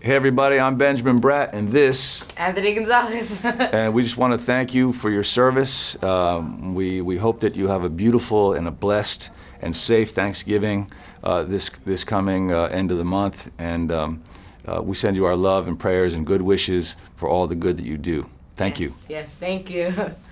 Hey everybody, I'm Benjamin Bratt, and this, Anthony Gonzalez. and we just want to thank you for your service. Um, we we hope that you have a beautiful and a blessed and safe Thanksgiving uh, this this coming uh, end of the month, and um, uh, we send you our love and prayers and good wishes for all the good that you do. Thank you. Yes, thank you.